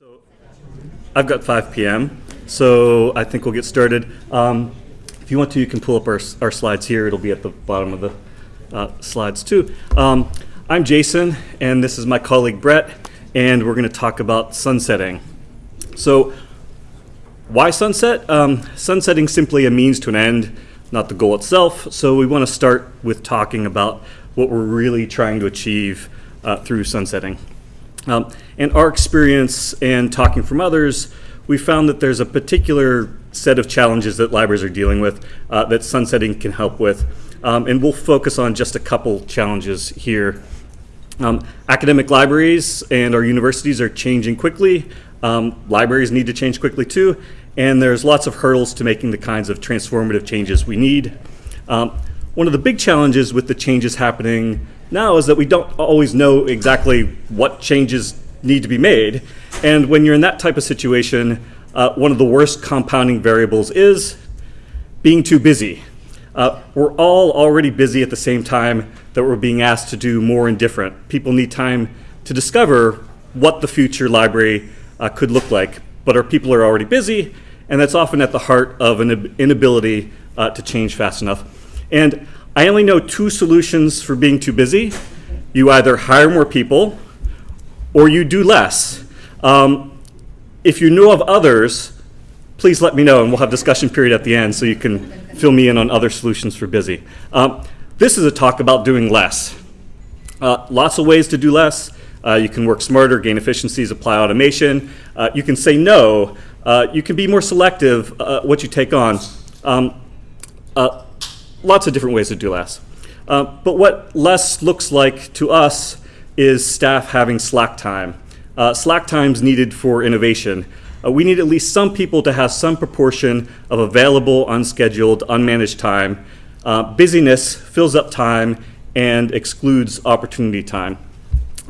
So I've got 5 p.m., so I think we'll get started. Um, if you want to, you can pull up our, our slides here. It'll be at the bottom of the uh, slides too. Um, I'm Jason, and this is my colleague Brett, and we're going to talk about sunsetting. So why sunset? Um, sunsetting simply a means to an end, not the goal itself. So we want to start with talking about what we're really trying to achieve uh, through sunsetting. Um, in our experience and talking from others, we found that there's a particular set of challenges that libraries are dealing with uh, that sunsetting can help with. Um, and we'll focus on just a couple challenges here. Um, academic libraries and our universities are changing quickly. Um, libraries need to change quickly too. And there's lots of hurdles to making the kinds of transformative changes we need. Um, one of the big challenges with the changes happening now is that we don't always know exactly what changes need to be made. And when you're in that type of situation, uh, one of the worst compounding variables is being too busy. Uh, we're all already busy at the same time that we're being asked to do more and different. People need time to discover what the future library uh, could look like, but our people are already busy, and that's often at the heart of an inability uh, to change fast enough. And I only know two solutions for being too busy. You either hire more people or you do less. Um, if you know of others, please let me know and we'll have discussion period at the end so you can fill me in on other solutions for busy. Um, this is a talk about doing less. Uh, lots of ways to do less. Uh, you can work smarter, gain efficiencies, apply automation. Uh, you can say no. Uh, you can be more selective uh, what you take on. Um, uh, lots of different ways to do less. Uh, but what less looks like to us is staff having slack time. Uh, slack times needed for innovation. Uh, we need at least some people to have some proportion of available, unscheduled, unmanaged time. Uh, busyness fills up time and excludes opportunity time.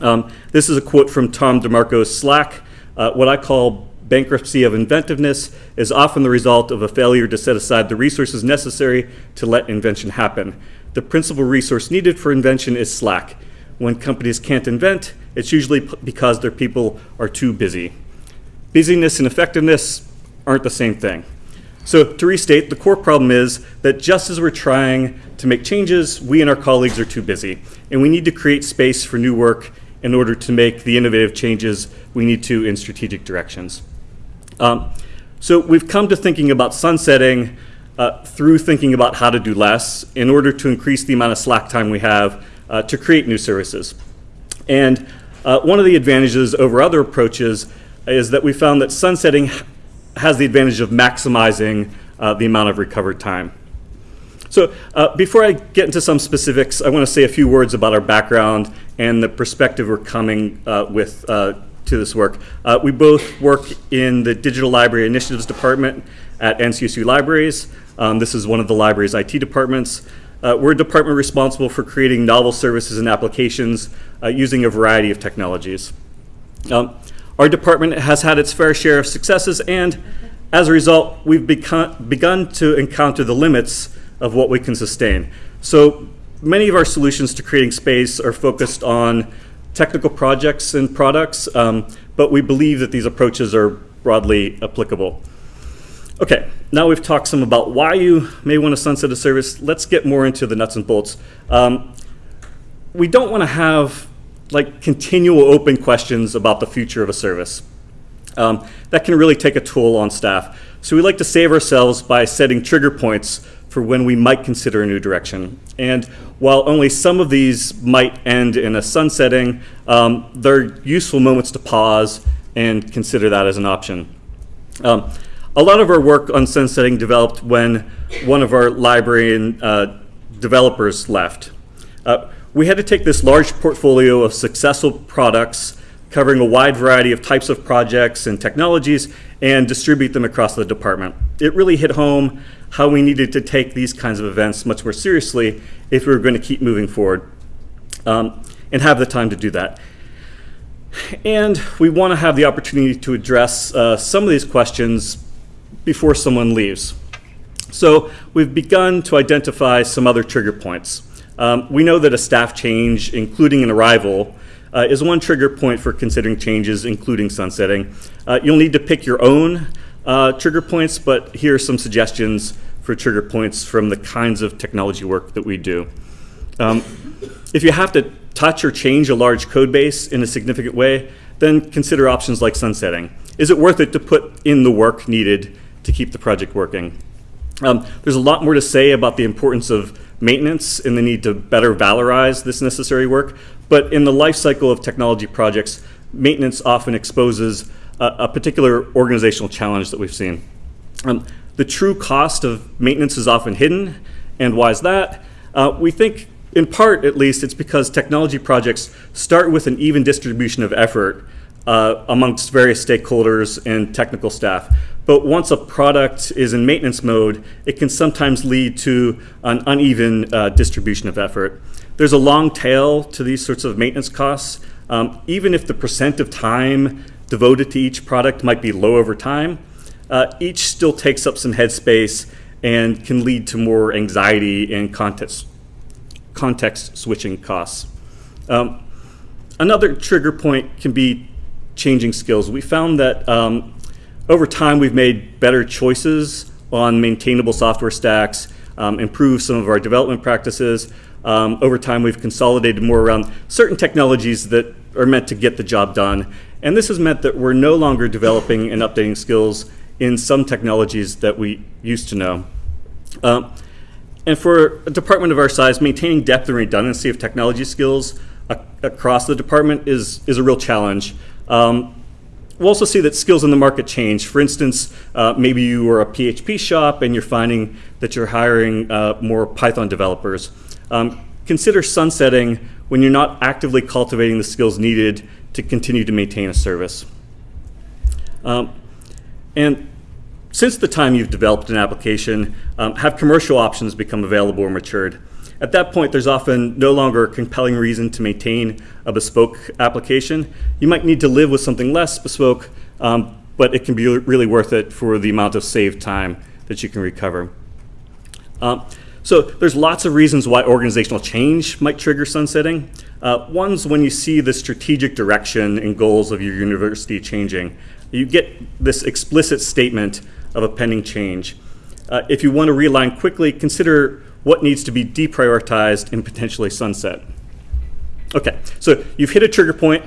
Um, this is a quote from Tom DeMarco's Slack. Uh, what I call Bankruptcy of inventiveness is often the result of a failure to set aside the resources necessary to let invention happen. The principal resource needed for invention is slack. When companies can't invent, it's usually because their people are too busy. Busyness and effectiveness aren't the same thing. So to restate, the core problem is that just as we're trying to make changes, we and our colleagues are too busy. And we need to create space for new work in order to make the innovative changes we need to in strategic directions. Um, so we've come to thinking about sunsetting uh, through thinking about how to do less in order to increase the amount of slack time we have uh, to create new services. And uh, one of the advantages over other approaches is that we found that sunsetting has the advantage of maximizing uh, the amount of recovered time. So uh, before I get into some specifics, I want to say a few words about our background and the perspective we're coming uh, with to this work. Uh, we both work in the Digital Library Initiatives Department at NCSU Libraries. Um, this is one of the library's IT departments. Uh, we're a department responsible for creating novel services and applications uh, using a variety of technologies. Um, our department has had its fair share of successes and as a result, we've begun to encounter the limits of what we can sustain. So many of our solutions to creating space are focused on technical projects and products, um, but we believe that these approaches are broadly applicable. Okay, now we've talked some about why you may want to sunset a service. Let's get more into the nuts and bolts. Um, we don't want to have like continual open questions about the future of a service. Um, that can really take a toll on staff. So we like to save ourselves by setting trigger points for when we might consider a new direction. And while only some of these might end in a sunsetting, um, they're useful moments to pause and consider that as an option. Um, a lot of our work on sunsetting developed when one of our library and, uh, developers left. Uh, we had to take this large portfolio of successful products covering a wide variety of types of projects and technologies and distribute them across the department. It really hit home how we needed to take these kinds of events much more seriously if we were going to keep moving forward um, and have the time to do that. And we want to have the opportunity to address uh, some of these questions before someone leaves. So we've begun to identify some other trigger points. Um, we know that a staff change, including an arrival, uh, is one trigger point for considering changes, including sunsetting. Uh, you'll need to pick your own uh, trigger points, but here are some suggestions for trigger points from the kinds of technology work that we do. Um, if you have to touch or change a large code base in a significant way, then consider options like sunsetting. Is it worth it to put in the work needed to keep the project working? Um, there's a lot more to say about the importance of maintenance and the need to better valorize this necessary work, but in the life cycle of technology projects, maintenance often exposes a, a particular organizational challenge that we've seen. Um, the true cost of maintenance is often hidden, and why is that? Uh, we think, in part at least, it's because technology projects start with an even distribution of effort uh, amongst various stakeholders and technical staff. But once a product is in maintenance mode, it can sometimes lead to an uneven uh, distribution of effort. There's a long tail to these sorts of maintenance costs. Um, even if the percent of time devoted to each product might be low over time, uh, each still takes up some headspace and can lead to more anxiety and context, context switching costs. Um, another trigger point can be changing skills. We found that um, over time we've made better choices on maintainable software stacks, um, improved some of our development practices. Um, over time we've consolidated more around certain technologies that are meant to get the job done. And this has meant that we're no longer developing and updating skills in some technologies that we used to know. Um, and for a department of our size, maintaining depth and redundancy of technology skills across the department is, is a real challenge. Um, we'll also see that skills in the market change. For instance, uh, maybe you are a PHP shop and you're finding that you're hiring uh, more Python developers. Um, consider sunsetting when you're not actively cultivating the skills needed to continue to maintain a service. Um, and since the time you've developed an application, um, have commercial options become available or matured? At that point, there's often no longer a compelling reason to maintain a bespoke application. You might need to live with something less bespoke, um, but it can be really worth it for the amount of saved time that you can recover. Um, so there's lots of reasons why organizational change might trigger sunsetting. Uh, one's when you see the strategic direction and goals of your university changing. You get this explicit statement of a pending change. Uh, if you want to realign quickly, consider what needs to be deprioritized and potentially sunset. Okay, so you've hit a trigger point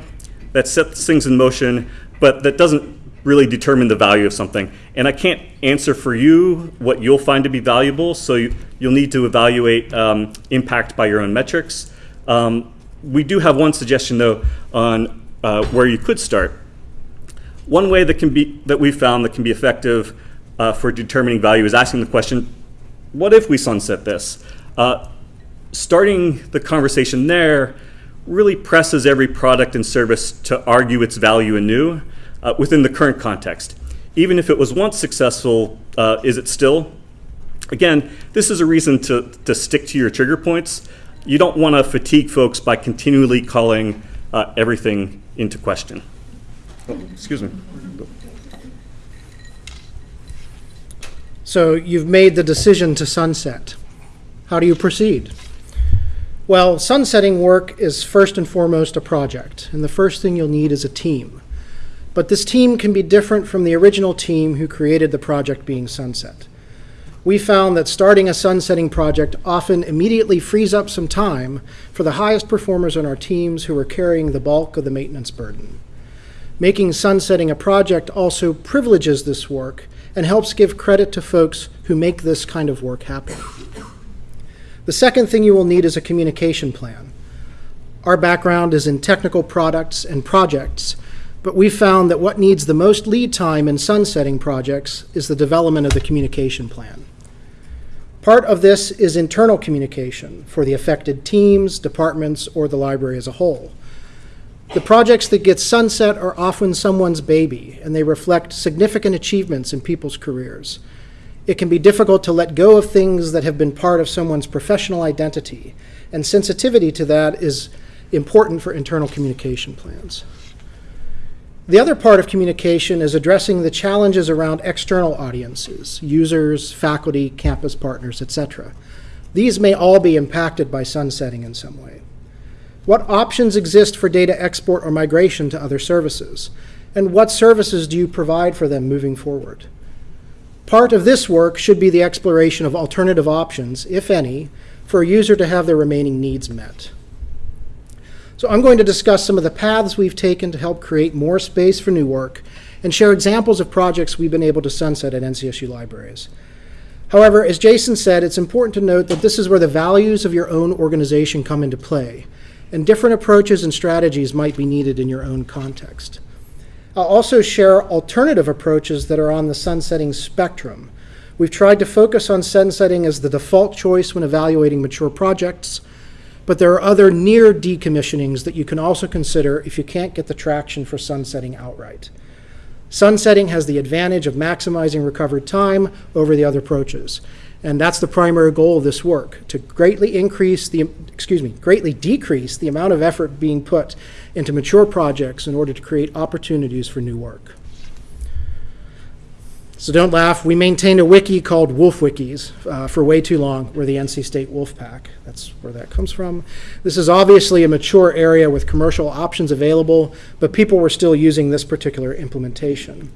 that sets things in motion, but that doesn't really determine the value of something. And I can't answer for you what you'll find to be valuable, so you, will need to evaluate um, impact by your own metrics. Um, we do have one suggestion though on uh, where you could start. One way that can be that we've found that can be effective uh, for determining value is asking the question, what if we sunset this? Uh, starting the conversation there really presses every product and service to argue its value anew uh, within the current context. Even if it was once successful, uh, is it still? Again, this is a reason to, to stick to your trigger points. You don't want to fatigue folks by continually calling uh, everything into question. Oh, excuse me. So you've made the decision to sunset. How do you proceed? Well, sunsetting work is first and foremost a project, and the first thing you'll need is a team. But this team can be different from the original team who created the project being sunset. We found that starting a sunsetting project often immediately frees up some time for the highest performers on our teams who are carrying the bulk of the maintenance burden. Making sunsetting a project also privileges this work and helps give credit to folks who make this kind of work happen. The second thing you will need is a communication plan. Our background is in technical products and projects, but we found that what needs the most lead time in sunsetting projects is the development of the communication plan. Part of this is internal communication for the affected teams, departments, or the library as a whole. The projects that get sunset are often someone's baby, and they reflect significant achievements in people's careers. It can be difficult to let go of things that have been part of someone's professional identity, and sensitivity to that is important for internal communication plans. The other part of communication is addressing the challenges around external audiences, users, faculty, campus partners, etc. These may all be impacted by sunsetting in some way. What options exist for data export or migration to other services? And what services do you provide for them moving forward? Part of this work should be the exploration of alternative options, if any, for a user to have their remaining needs met. So I'm going to discuss some of the paths we've taken to help create more space for new work and share examples of projects we've been able to sunset at NCSU libraries. However, as Jason said, it's important to note that this is where the values of your own organization come into play, and different approaches and strategies might be needed in your own context. I'll also share alternative approaches that are on the sunsetting spectrum. We've tried to focus on sunsetting as the default choice when evaluating mature projects, but there are other near decommissionings that you can also consider if you can't get the traction for sunsetting outright. Sunsetting has the advantage of maximizing recovered time over the other approaches. And that's the primary goal of this work, to greatly increase the, excuse me, greatly decrease the amount of effort being put into mature projects in order to create opportunities for new work. So don't laugh, we maintained a wiki called Wolf Wikis uh, for way too long. We're the NC State Wolf Pack. That's where that comes from. This is obviously a mature area with commercial options available, but people were still using this particular implementation.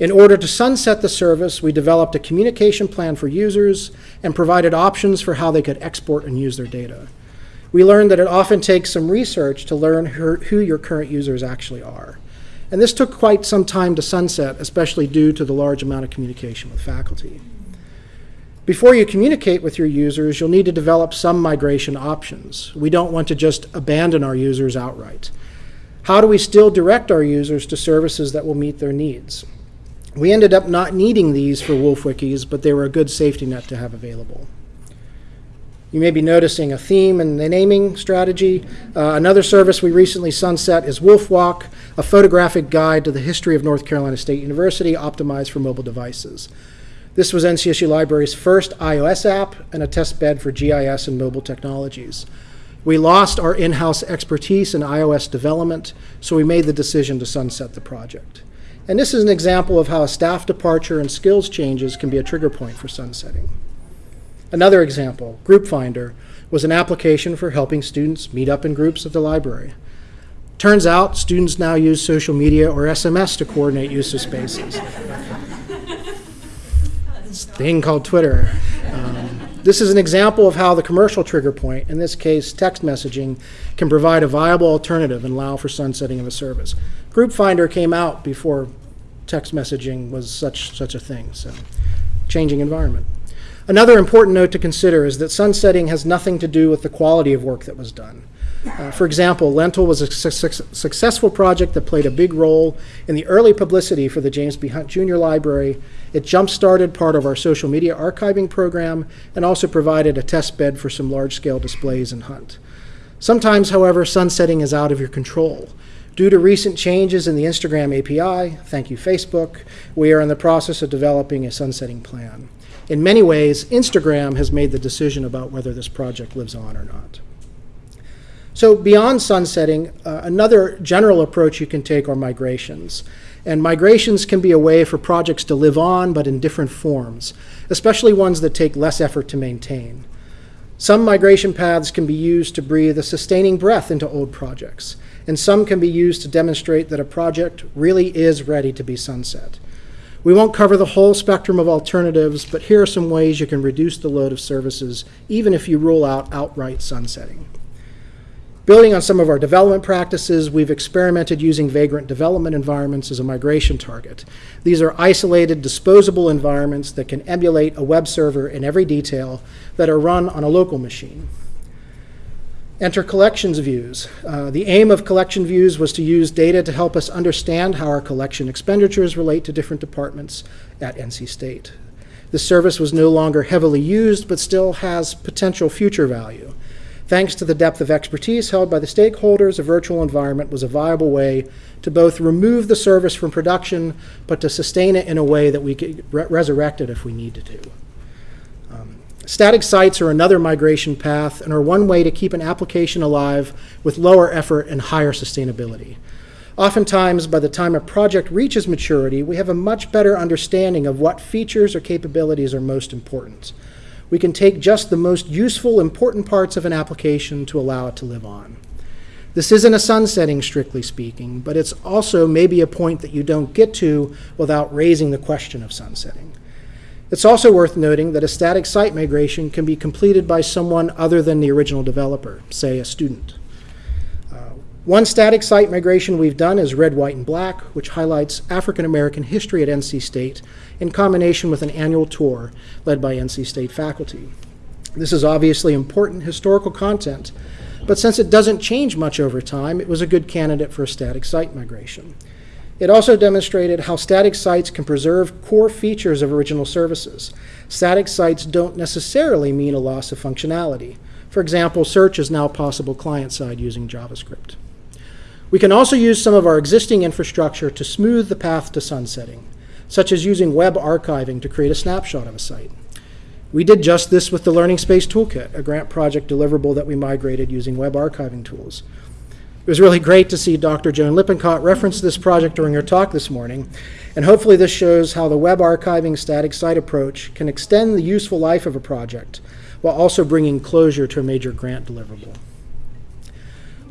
In order to sunset the service, we developed a communication plan for users and provided options for how they could export and use their data. We learned that it often takes some research to learn who your current users actually are. And this took quite some time to sunset, especially due to the large amount of communication with faculty. Before you communicate with your users, you'll need to develop some migration options. We don't want to just abandon our users outright. How do we still direct our users to services that will meet their needs? We ended up not needing these for Wolf Wikis, but they were a good safety net to have available. You may be noticing a theme in the naming strategy. Uh, another service we recently sunset is Wolf Walk, a photographic guide to the history of North Carolina State University optimized for mobile devices. This was NCSU Library's first iOS app and a test bed for GIS and mobile technologies. We lost our in-house expertise in iOS development, so we made the decision to sunset the project. And this is an example of how a staff departure and skills changes can be a trigger point for sunsetting. Another example, Group Finder, was an application for helping students meet up in groups at the library. Turns out students now use social media or SMS to coordinate use of spaces. this thing called Twitter. This is an example of how the commercial trigger point, in this case text messaging, can provide a viable alternative and allow for sunsetting of a service. Group Finder came out before text messaging was such, such a thing, so changing environment. Another important note to consider is that sunsetting has nothing to do with the quality of work that was done. Uh, for example, Lentil was a su successful project that played a big role in the early publicity for the James B. Hunt Jr. Library. It jump-started part of our social media archiving program and also provided a test bed for some large-scale displays in Hunt. Sometimes, however, sunsetting is out of your control. Due to recent changes in the Instagram API, thank you Facebook, we are in the process of developing a sunsetting plan in many ways, Instagram has made the decision about whether this project lives on or not. So beyond sunsetting, uh, another general approach you can take are migrations. And migrations can be a way for projects to live on, but in different forms, especially ones that take less effort to maintain. Some migration paths can be used to breathe a sustaining breath into old projects, and some can be used to demonstrate that a project really is ready to be sunset. We won't cover the whole spectrum of alternatives, but here are some ways you can reduce the load of services, even if you rule out outright sunsetting. Building on some of our development practices, we've experimented using vagrant development environments as a migration target. These are isolated, disposable environments that can emulate a web server in every detail that are run on a local machine. Enter collections views. Uh, the aim of collection views was to use data to help us understand how our collection expenditures relate to different departments at NC State. The service was no longer heavily used, but still has potential future value. Thanks to the depth of expertise held by the stakeholders, a virtual environment was a viable way to both remove the service from production, but to sustain it in a way that we could re resurrect it if we needed to. Um, static sites are another migration path and are one way to keep an application alive with lower effort and higher sustainability. Oftentimes, by the time a project reaches maturity, we have a much better understanding of what features or capabilities are most important. We can take just the most useful, important parts of an application to allow it to live on. This isn't a sunsetting, strictly speaking, but it's also maybe a point that you don't get to without raising the question of sunsetting. It's also worth noting that a static site migration can be completed by someone other than the original developer, say a student. One static site migration we've done is Red, White, and Black, which highlights African American history at NC State in combination with an annual tour led by NC State faculty. This is obviously important historical content, but since it doesn't change much over time, it was a good candidate for a static site migration. It also demonstrated how static sites can preserve core features of original services. Static sites don't necessarily mean a loss of functionality. For example, search is now possible client-side using JavaScript. We can also use some of our existing infrastructure to smooth the path to sunsetting, such as using web archiving to create a snapshot of a site. We did just this with the Learning Space Toolkit, a grant project deliverable that we migrated using web archiving tools. It was really great to see Dr. Joan Lippincott reference this project during her talk this morning, and hopefully this shows how the web archiving static site approach can extend the useful life of a project while also bringing closure to a major grant deliverable.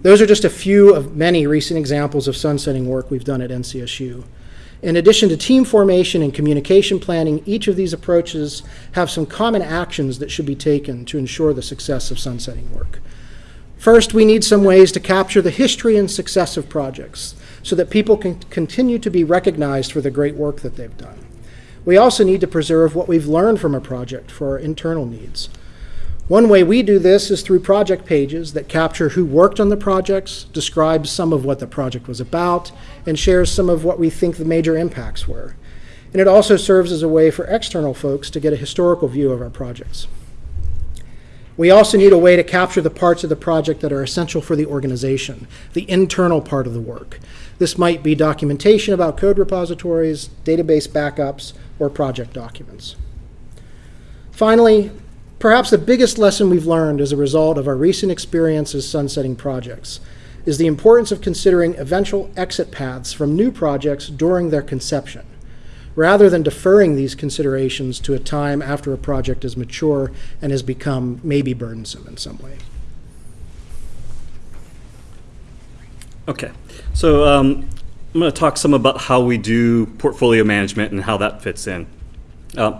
Those are just a few of many recent examples of sunsetting work we've done at NCSU. In addition to team formation and communication planning, each of these approaches have some common actions that should be taken to ensure the success of sunsetting work. First, we need some ways to capture the history and success of projects so that people can continue to be recognized for the great work that they've done. We also need to preserve what we've learned from a project for our internal needs. One way we do this is through project pages that capture who worked on the projects, describes some of what the project was about, and shares some of what we think the major impacts were. And it also serves as a way for external folks to get a historical view of our projects. We also need a way to capture the parts of the project that are essential for the organization, the internal part of the work. This might be documentation about code repositories, database backups, or project documents. Finally, perhaps the biggest lesson we've learned as a result of our recent experiences sunsetting projects is the importance of considering eventual exit paths from new projects during their conception rather than deferring these considerations to a time after a project is mature and has become maybe burdensome in some way. Okay, so um, I'm going to talk some about how we do portfolio management and how that fits in. Uh,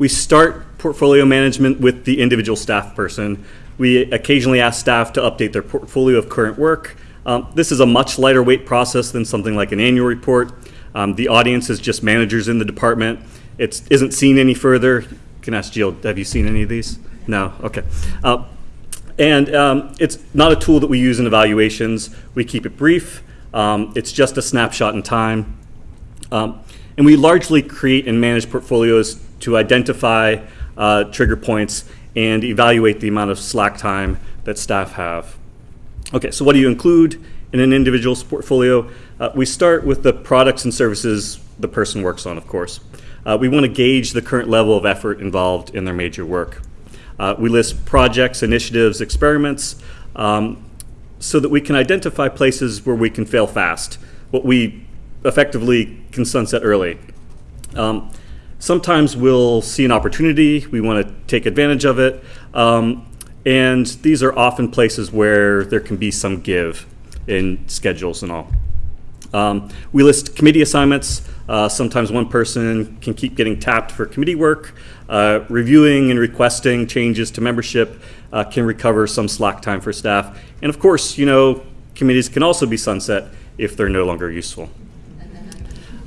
we start portfolio management with the individual staff person. We occasionally ask staff to update their portfolio of current work. Um, this is a much lighter weight process than something like an annual report. Um, the audience is just managers in the department. It isn't seen any further. You can ask Jill, have you seen any of these? No, okay. Uh, and um, it's not a tool that we use in evaluations. We keep it brief. Um, it's just a snapshot in time. Um, and we largely create and manage portfolios to identify uh, trigger points and evaluate the amount of slack time that staff have. Okay, so what do you include in an individual's portfolio? Uh, we start with the products and services the person works on, of course. Uh, we want to gauge the current level of effort involved in their major work. Uh, we list projects, initiatives, experiments, um, so that we can identify places where we can fail fast, what we effectively can sunset early. Um, sometimes we'll see an opportunity, we want to take advantage of it, um, and these are often places where there can be some give in schedules and all. Um, we list committee assignments. Uh, sometimes one person can keep getting tapped for committee work. Uh, reviewing and requesting changes to membership uh, can recover some slack time for staff. And of course, you know, committees can also be sunset if they're no longer useful.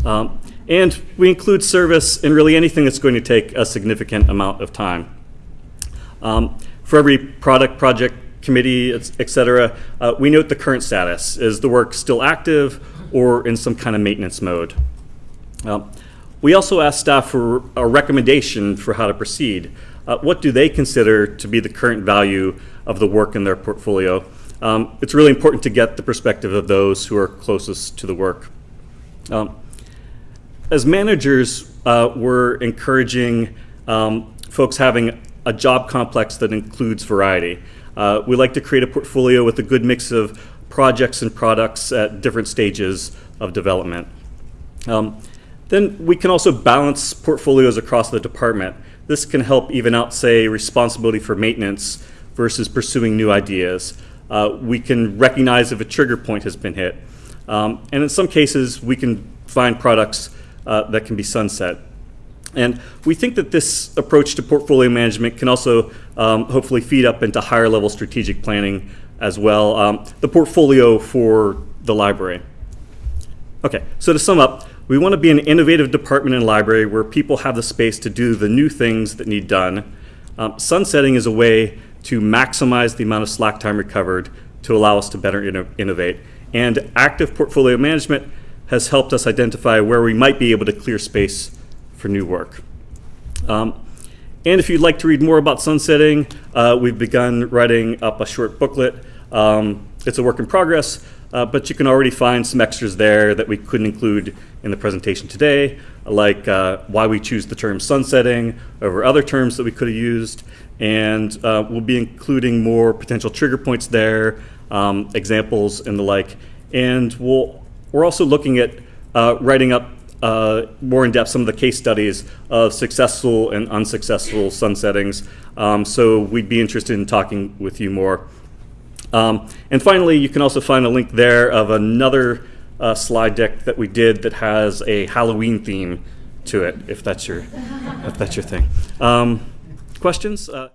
Um, and we include service in really anything that's going to take a significant amount of time. Um, for every product, project, committee, et, et cetera, uh, we note the current status. Is the work still active or in some kind of maintenance mode? Uh, we also ask staff for a recommendation for how to proceed. Uh, what do they consider to be the current value of the work in their portfolio? Um, it's really important to get the perspective of those who are closest to the work. Um, as managers, uh, we're encouraging um, folks having a job complex that includes variety. Uh, we like to create a portfolio with a good mix of projects and products at different stages of development. Um, then we can also balance portfolios across the department. This can help even out, say, responsibility for maintenance versus pursuing new ideas. uh, we can recognize if a trigger point has been hit. Um, and in some cases, we can find products uh, that can be sunset. And we think that this approach to portfolio management can also um, hopefully feed up into higher level strategic planning as well, um, the portfolio for the library. Okay, so to sum up, we want to be an innovative department and library where people have the space to do the new things that need done. Um, sunsetting is a way to maximize the amount of slack time recovered to allow us to better inno- innovate. And active portfolio management has helped us identify where we might be able to clear space for new work. Um, and if you'd like to read more about sunsetting, uh, we've begun writing up a short booklet. Um, it's a work in progress, uh, but you can already find some extras there that we couldn't include in the presentation today, like uh, why we choose the term sunsetting over other terms that we could have used. And uh, we'll be including more potential trigger points there, um, examples and the like. And we'll, we're also looking at uh, writing up uh, more in depth some of the case studies of successful and unsuccessful sunsettings. Um, so we'd be interested in talking with you more. Um, and finally, you can also find a link there of another uh, slide deck that we did that has a Halloween theme to it, if that's your, if that's your thing. Um, questions? Uh,